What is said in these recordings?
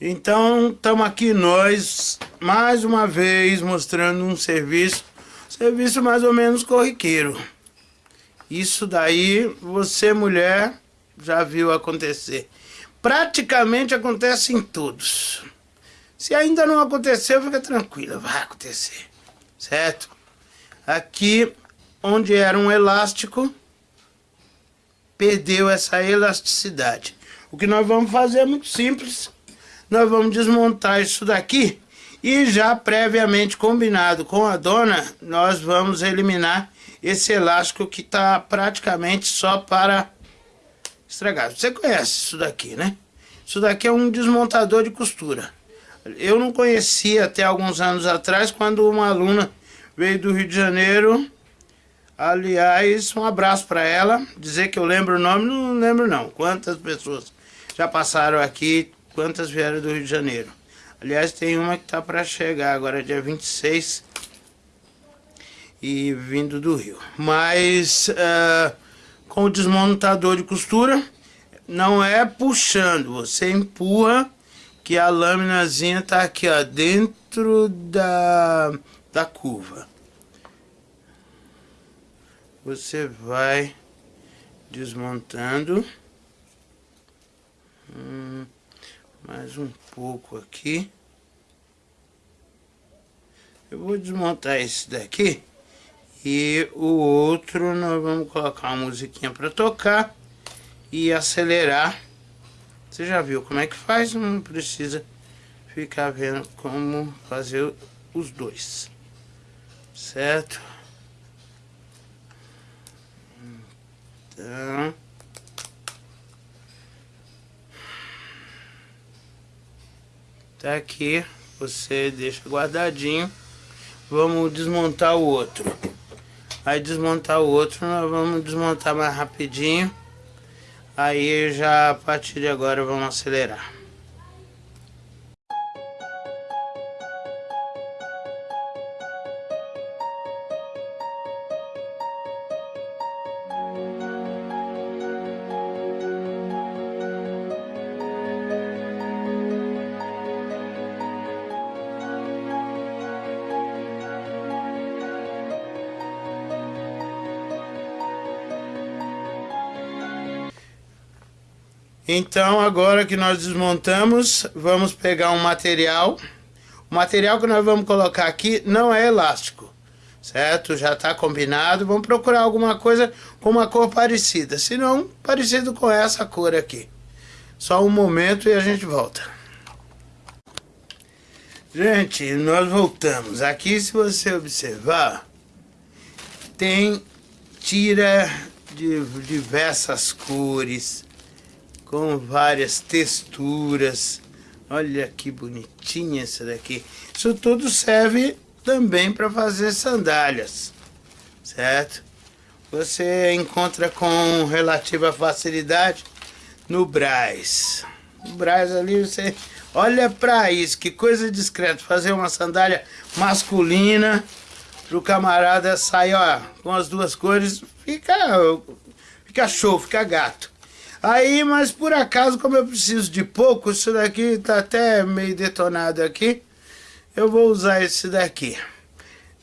Então, estamos aqui nós, mais uma vez, mostrando um serviço, serviço mais ou menos corriqueiro. Isso daí, você mulher, já viu acontecer. Praticamente acontece em todos. Se ainda não aconteceu, fica tranquila, vai acontecer, certo? Aqui, onde era um elástico, perdeu essa elasticidade. O que nós vamos fazer é muito simples nós vamos desmontar isso daqui e já previamente combinado com a dona, nós vamos eliminar esse elástico que está praticamente só para estragar. Você conhece isso daqui, né? Isso daqui é um desmontador de costura. Eu não conhecia até alguns anos atrás, quando uma aluna veio do Rio de Janeiro. Aliás, um abraço para ela. Dizer que eu lembro o nome, não lembro não. Quantas pessoas já passaram aqui, quantas vieram do Rio de Janeiro. Aliás, tem uma que tá para chegar agora, dia 26, e vindo do Rio. Mas uh, com o desmontador de costura, não é puxando, você empurra que a laminazinha tá aqui, ó, dentro da, da curva. Você vai desmontando. Hum mais um pouco aqui. Eu vou desmontar esse daqui. E o outro nós vamos colocar uma musiquinha para tocar. E acelerar. Você já viu como é que faz? Não precisa ficar vendo como fazer os dois. Certo? Então... Tá aqui, você deixa guardadinho. Vamos desmontar o outro. Aí desmontar o outro, nós vamos desmontar mais rapidinho. Aí já a partir de agora vamos acelerar. Então, agora que nós desmontamos, vamos pegar um material. O material que nós vamos colocar aqui não é elástico, certo? Já está combinado. Vamos procurar alguma coisa com uma cor parecida. Se não, parecido com essa cor aqui. Só um momento e a gente volta. Gente, nós voltamos. Aqui, se você observar, tem tira de diversas cores com várias texturas. Olha que bonitinha essa daqui. Isso tudo serve também para fazer sandálias, certo? Você encontra com relativa facilidade no Braz. No Braz ali você olha para isso, que coisa discreta. Fazer uma sandália masculina para o camarada sair ó, com as duas cores, fica, fica show, fica gato. Aí, mas por acaso, como eu preciso de pouco, isso daqui tá até meio detonado aqui, eu vou usar esse daqui.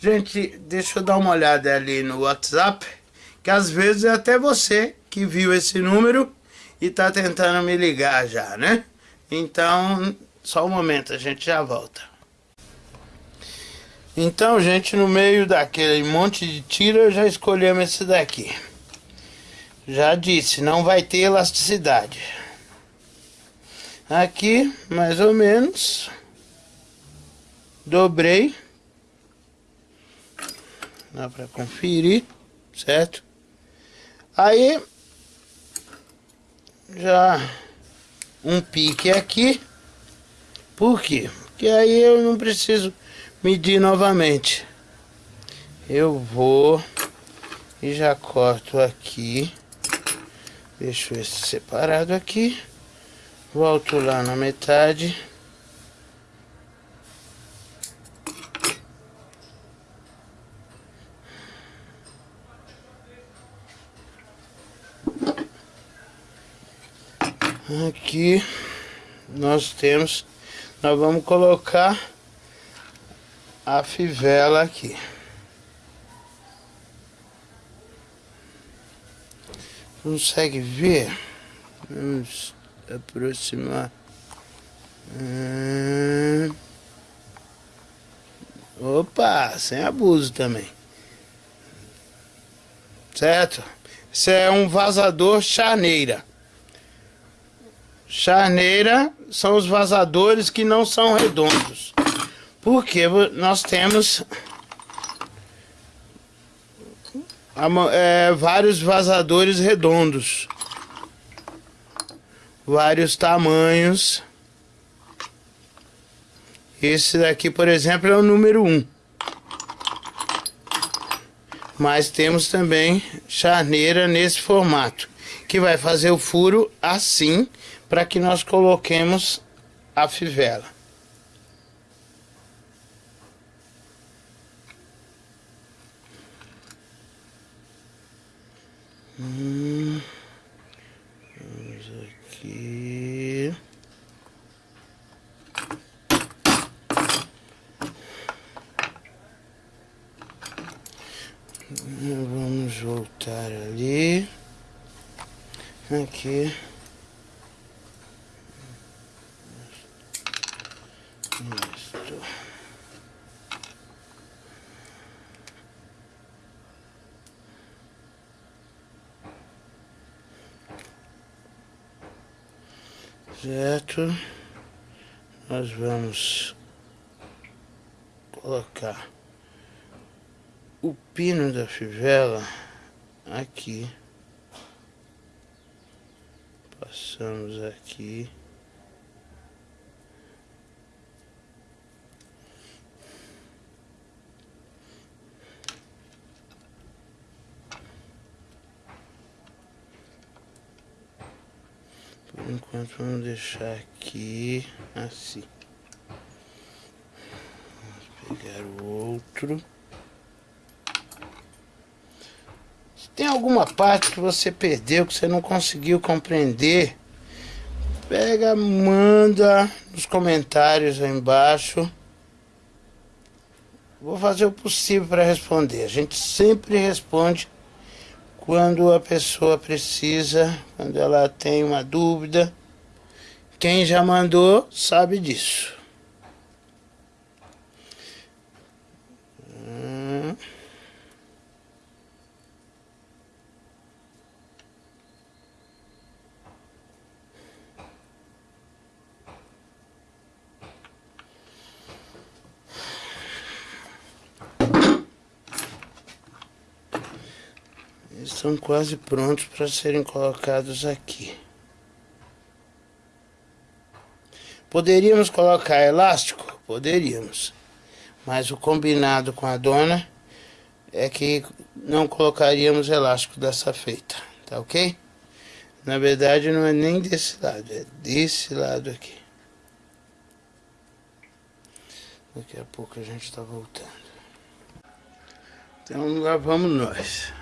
Gente, deixa eu dar uma olhada ali no WhatsApp, que às vezes é até você que viu esse número e tá tentando me ligar já, né? Então, só um momento, a gente já volta. Então, gente, no meio daquele monte de tira, já escolhemos esse daqui. Já disse, não vai ter elasticidade. Aqui, mais ou menos. Dobrei. Dá para conferir, certo? Aí, já um pique aqui. Por quê? Porque aí eu não preciso medir novamente. Eu vou e já corto aqui. Deixo esse separado aqui. Volto lá na metade. Aqui nós temos nós vamos colocar a fivela aqui. Consegue ver? Vamos aproximar. Hum. Opa, sem abuso também. Certo? Isso é um vazador charneira. Charneira são os vazadores que não são redondos. Porque nós temos é, vários vazadores redondos. Vários tamanhos. Esse daqui, por exemplo, é o número 1. Mas temos também charneira nesse formato. Que vai fazer o furo assim para que nós coloquemos a fivela. Hum, vamos aqui. Vamos voltar ali. Aqui. Certo. Nós vamos colocar o pino da fivela aqui. Passamos aqui. Por enquanto vamos deixar aqui assim. Vamos pegar o outro. Se tem alguma parte que você perdeu, que você não conseguiu compreender, pega, manda nos comentários aí embaixo. Vou fazer o possível para responder. A gente sempre responde quando a pessoa precisa, quando ela tem uma dúvida. Quem já mandou sabe disso. Estão quase prontos para serem colocados aqui. Poderíamos colocar elástico? Poderíamos. Mas o combinado com a dona é que não colocaríamos elástico dessa feita, tá ok? Na verdade não é nem desse lado, é desse lado aqui. Daqui a pouco a gente está voltando. Então lá vamos nós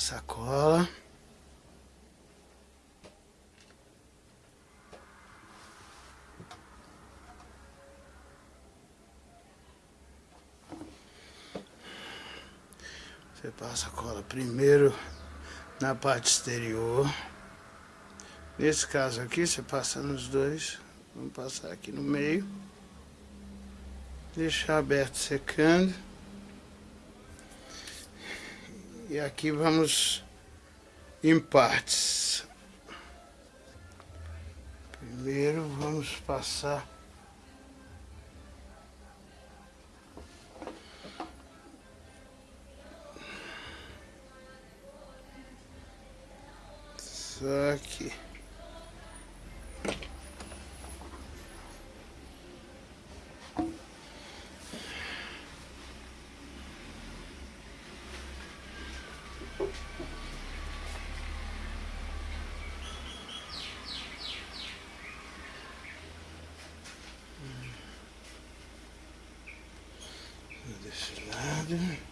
sacola. Você passa a cola primeiro na parte exterior. Nesse caso aqui, você passa nos dois. Vamos passar aqui no meio. Deixar aberto secando. E aqui vamos em partes. Primeiro vamos passar só aqui. Desse lado.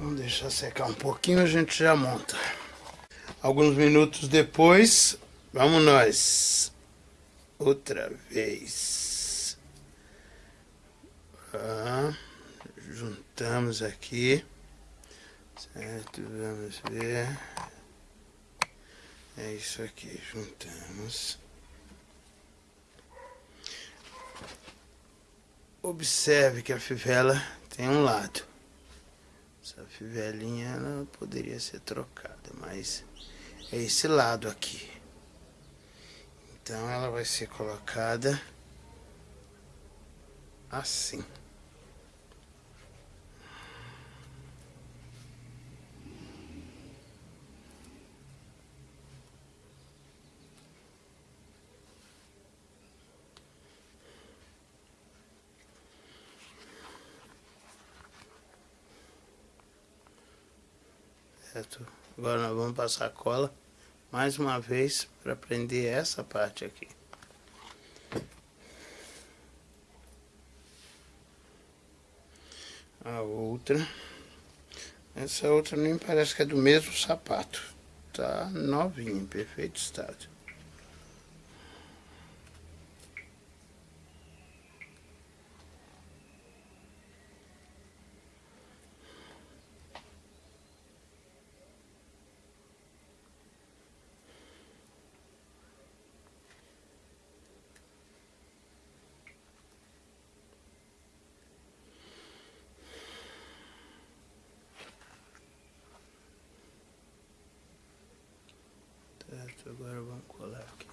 Vamos deixar secar um pouquinho, a gente já monta. Alguns minutos depois, vamos nós. Outra vez. Ah, juntamos aqui. Certo, vamos ver. É isso aqui, juntamos. Observe que a fivela tem um lado. Fivelinha ela poderia ser trocada, mas é esse lado aqui. Então ela vai ser colocada assim. Certo? Agora nós vamos passar cola mais uma vez para prender essa parte aqui. A outra. Essa outra nem parece que é do mesmo sapato. Tá novinha, em perfeito estado. Certo, agora vamos colar aqui.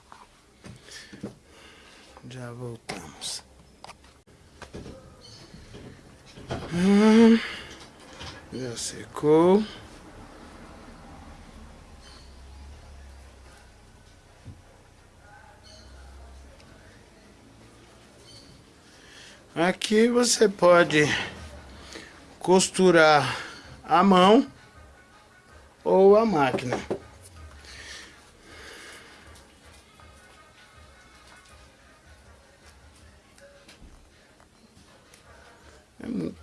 Já voltamos. Hum, já secou. Aqui você pode costurar a mão ou a máquina.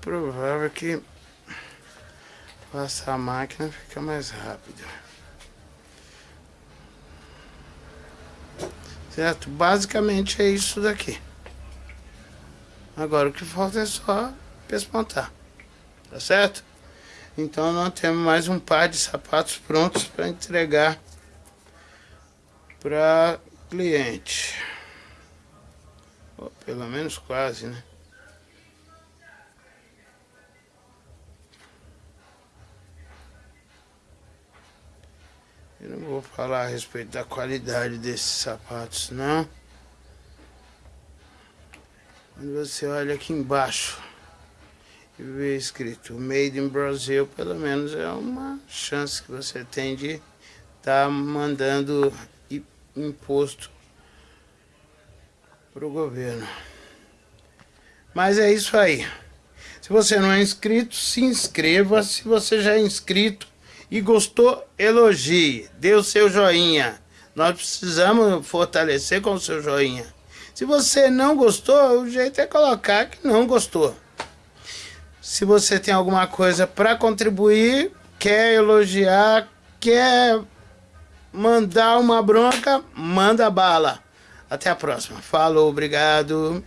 Provável que passar a máquina fica mais rápido. Certo? Basicamente é isso daqui. Agora o que falta é só pespontar. Tá certo? Então nós temos mais um par de sapatos prontos para entregar para cliente. Ou pelo menos quase, né? Eu não vou falar a respeito da qualidade desses sapatos, não. Quando você olha aqui embaixo e vê escrito Made in Brazil, pelo menos é uma chance que você tem de estar tá mandando imposto para o governo. Mas é isso aí. Se você não é inscrito, se inscreva. Se você já é inscrito, e gostou, elogie, dê o seu joinha. Nós precisamos fortalecer com o seu joinha. Se você não gostou, o jeito é colocar que não gostou. Se você tem alguma coisa para contribuir, quer elogiar, quer mandar uma bronca, manda bala. Até a próxima. Falou, obrigado.